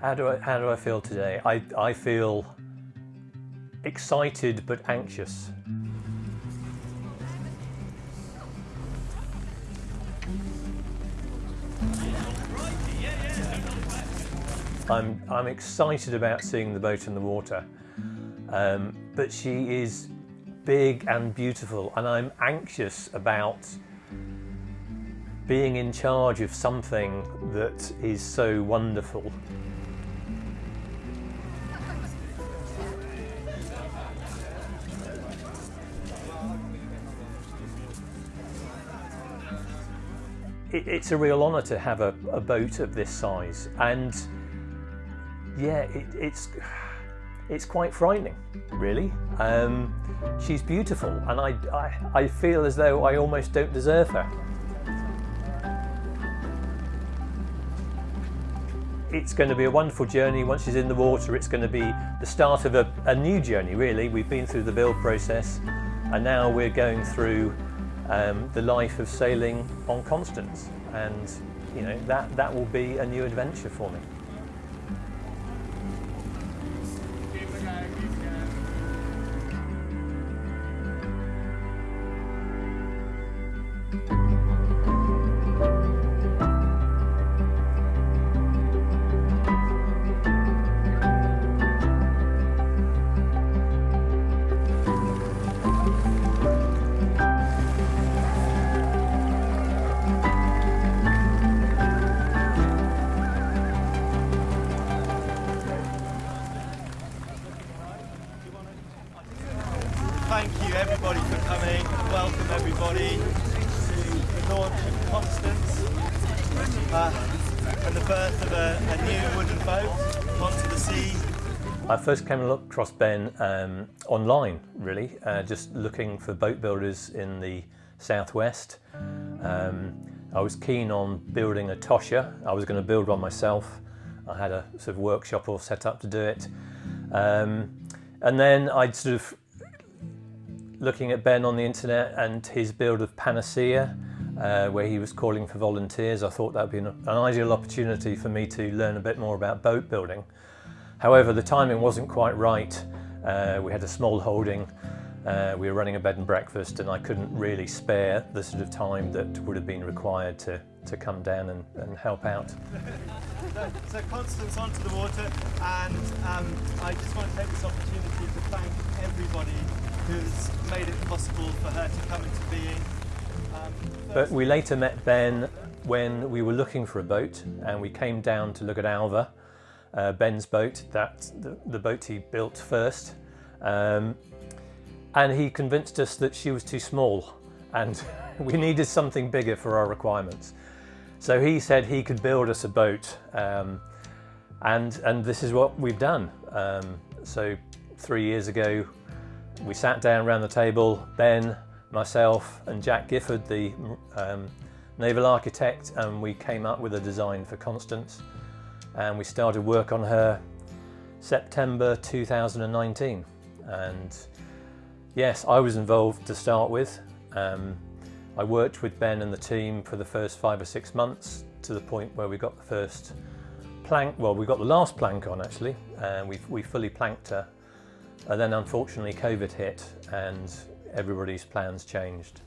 How do I, how do I feel today? I, I feel excited but anxious. I'm, I'm excited about seeing the boat in the water, um, but she is big and beautiful and I'm anxious about being in charge of something that is so wonderful. It, it's a real honour to have a, a, boat of this size and yeah, it, it's it's quite frightening, really. Um, she's beautiful and I, I, I feel as though I almost don't deserve her. It's going to be a wonderful journey. Once she's in the water, it's going to be the start of a, a new journey, really. We've been through the build process and now we're going through um, the life of sailing on Constance. And, you know, that, that will be a new adventure for me. Uh, and the birth of a, a, new wooden boat onto the sea. I first came across Ben um, online, really, uh, just looking for boat builders in the southwest. Um, I was keen on building a Tosher. I was going to build one myself. I had a sort of workshop all set up to do it. Um, and then I'd sort of looking at Ben on the internet and his build of Panacea, uh, where he was calling for volunteers, I thought that would be an, an, ideal opportunity for me to learn a bit more about boat building. However, the timing wasn't quite right. Uh, we had a small holding, uh, we were running a bed and breakfast and I couldn't really spare the sort of time that would have been required to, to come down and, and help out. so, so Constance onto the water and um, I just want to take this opportunity to thank everybody who's made it possible for her to come into being. Um, but we later met Ben when we were looking for a boat and we came down to look at Alva, uh, Ben's boat, that the, the, boat he built first. Um, and he convinced us that she was too small and we needed something bigger for our requirements. So he said he could build us a boat um, and, and this is what we've done. Um, so three years ago we sat down around the table, Ben, myself and Jack Gifford, the um, naval architect, and we came up with a design for Constance. And we started work on her September 2019. And yes, I was involved to start with. Um, I worked with Ben and the team for the first five or six months to the point where we got the first plank, well, we got the last plank on actually, and we, we fully planked her and then unfortunately COVID hit and everybody's plans changed.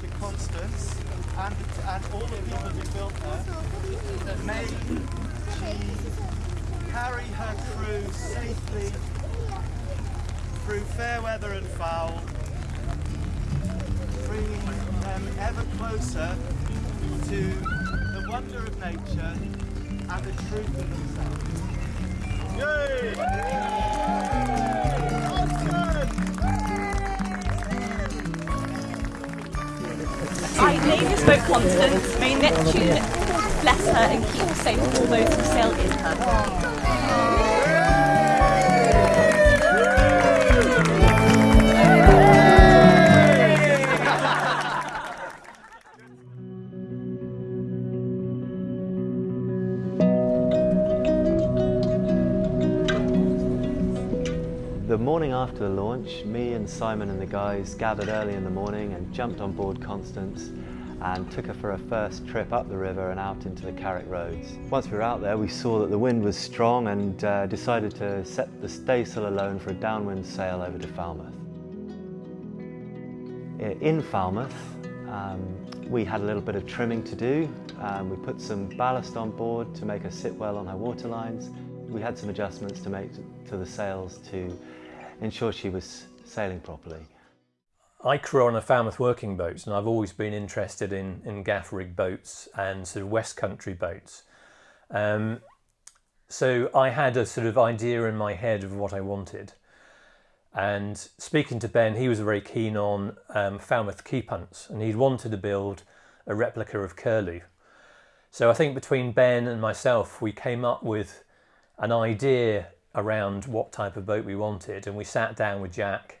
To Constance and, and all the people who built her made she carry her safely through fair weather and foul, bringing them ever closer to the wonder of nature and the truth of themselves. Yay! I named this boat Constance. May Neptune bless her and keep safe all those who sail in her. The morning after the launch, me and Simon and the guys gathered early in the morning and jumped on board Constance and took her for her first trip up the river and out into the Carrick roads. Once we were out there we saw that the wind was strong and uh, decided to set the staysail alone for a downwind sail over to Falmouth. In Falmouth um, we had a little bit of trimming to do. Um, we put some ballast on board to make her sit well on her waterlines. We had some adjustments to make to the sails to ensure she was sailing properly. I crew on a Falmouth working boat and I've always been interested in, in gaff rig boats and sort of West Country boats. Um, so I had a sort of idea in my head of what I wanted. And speaking to Ben, he was very keen on um, Falmouth Quay punts and he'd wanted to build a replica of Curlew. So I think between Ben and myself, we came up with an idea around what type of boat we wanted and we sat down with Jack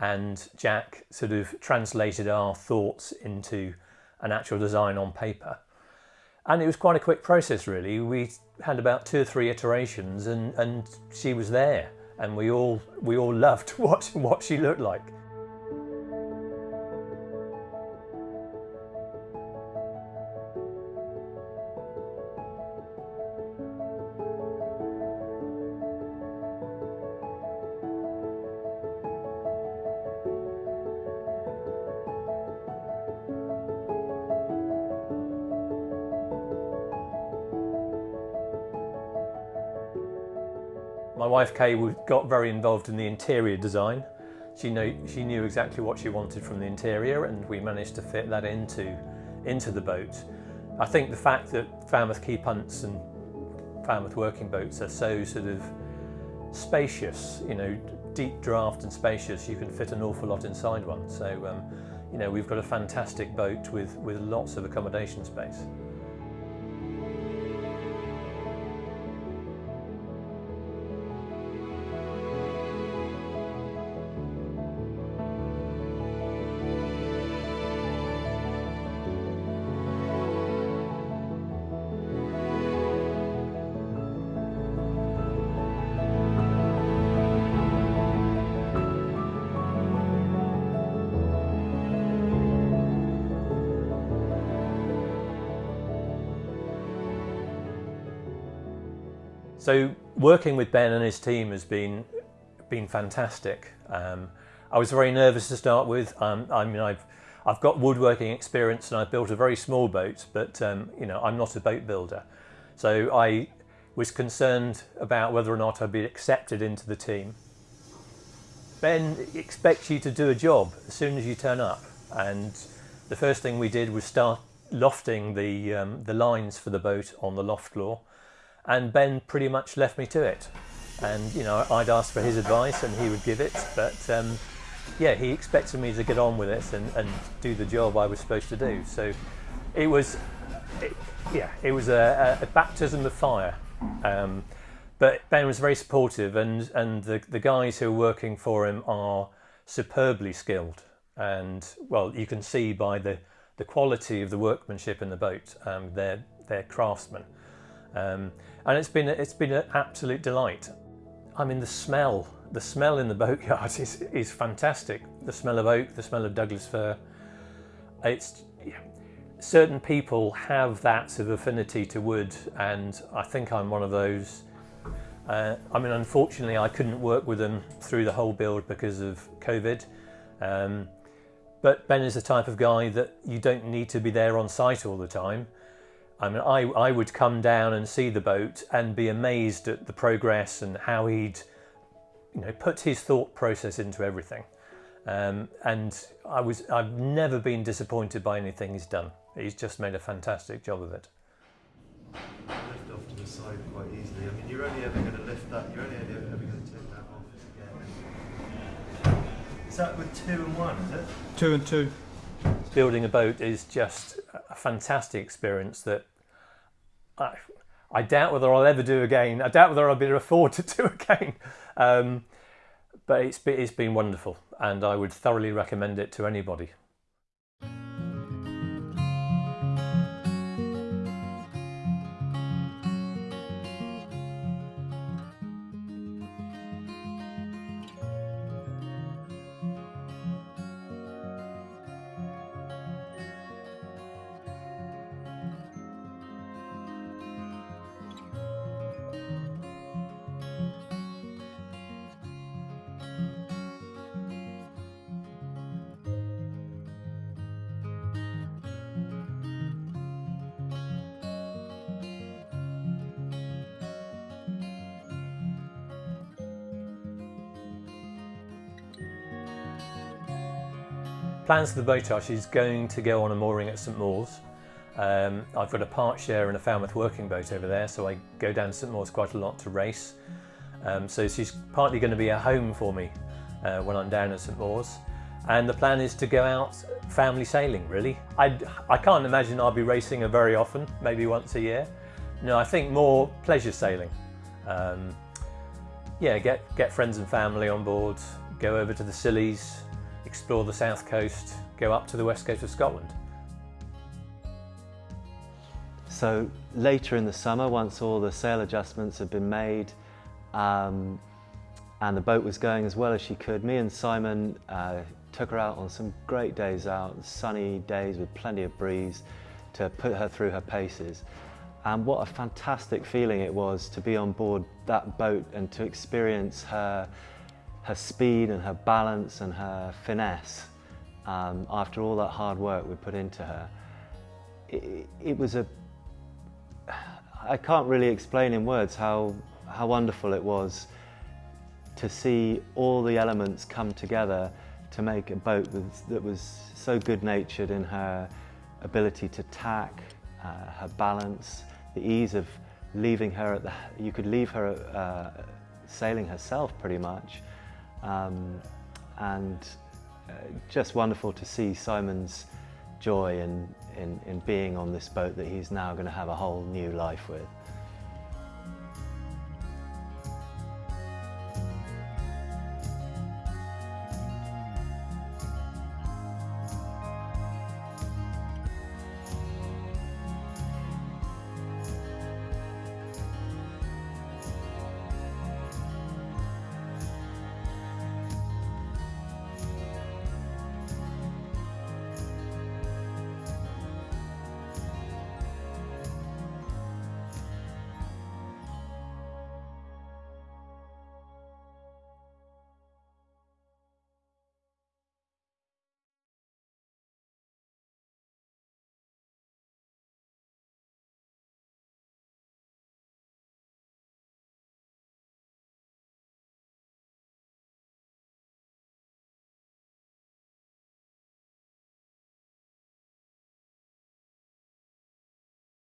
and Jack sort of translated our thoughts into an actual design on paper. And it was quite a quick process really. We had about two or three iterations and, and she was there and we all, we all loved what, what she looked like. My wife Kay got very involved in the interior design. She knew, she knew exactly what she wanted from the interior and we managed to fit that into, into the boat. I think the fact that Falmouth Quay Punts and Falmouth working boats are so sort of spacious, you know, deep draft and spacious, you can fit an awful lot inside one. So, um, you know, we've got a fantastic boat with, with lots of accommodation space. So working with Ben and his team has been been fantastic. Um, I was very nervous to start with. Um, I mean, I've I've got woodworking experience and I've built a very small boat, but um, you know, I'm not a boat builder. So I was concerned about whether or not I'd be accepted into the team. Ben expects you to do a job as soon as you turn up, and the first thing we did was start lofting the um, the lines for the boat on the loft floor and Ben pretty much left me to it. And you know, I'd ask for his advice and he would give it, but um, yeah, he expected me to get on with it and, and do the job I was supposed to do. So it was, it, yeah, it was a, a, baptism of fire. Um, but Ben was very supportive, and and the the guys who are working for him are superbly skilled. And well, you can see by the the quality of the workmanship in the boat, um, they're they're craftsmen. Um, and it's been it's been an absolute delight. I mean the smell, the smell in the boatyard is is fantastic. The smell of oak, the smell of Douglas fir. It's yeah, certain people have that sort of affinity to wood, and I think I'm one of those. Uh, I mean, unfortunately, I couldn't work with them through the whole build because of COVID. Um, but Ben is the type of guy that you don't need to be there on site all the time. I mean, I, I would come down and see the boat and be amazed at the progress and how he'd, you know, put his thought process into everything. Um, and I was, I've never been disappointed by anything he's done. He's just made a fantastic job of it. Lift off to the side quite easily. I mean, you're only ever going to lift that, you're only ever going to take that off again. Is that with two and one, is it? Two and two building a boat is just a fantastic experience that I, I doubt whether I'll ever do again. I doubt whether I'll be able to afford to do again. Um, but it's, it's been wonderful and I would thoroughly recommend it to anybody. Plans for the boat are she's going to go on a mooring at St Mawes. Um, I've got a part share in a Falmouth working boat over there, so I go down to St Mawes quite a lot to race. Um, so she's partly going to be a home for me uh, when I'm down at St Mawes. And the plan is to go out family sailing, really. I, I can't imagine I'll be racing her very often, maybe once a year. No, I think more pleasure sailing. Um, yeah, get, get friends and family on board, go over to the Scillies, explore the south coast, go up to the west coast of Scotland. So later in the summer, once all the sail adjustments had been made um, and the boat was going as well as she could, me and Simon uh, took her out on some great days out, sunny days with plenty of breeze to put her through her paces. And what a fantastic feeling it was to be on board that boat and to experience her, her speed and her balance and her finesse um, after all that hard work we put into her. It, it was a, I can't really explain in words how, how wonderful it was to see all the elements come together to make a boat that was so good-natured in her ability to tack, uh, her balance, the ease of leaving her at the, you could leave her uh, sailing herself pretty much. Um, and uh, just wonderful to see Simon's joy in, in, in being on this boat that he's now going to have a whole new life with.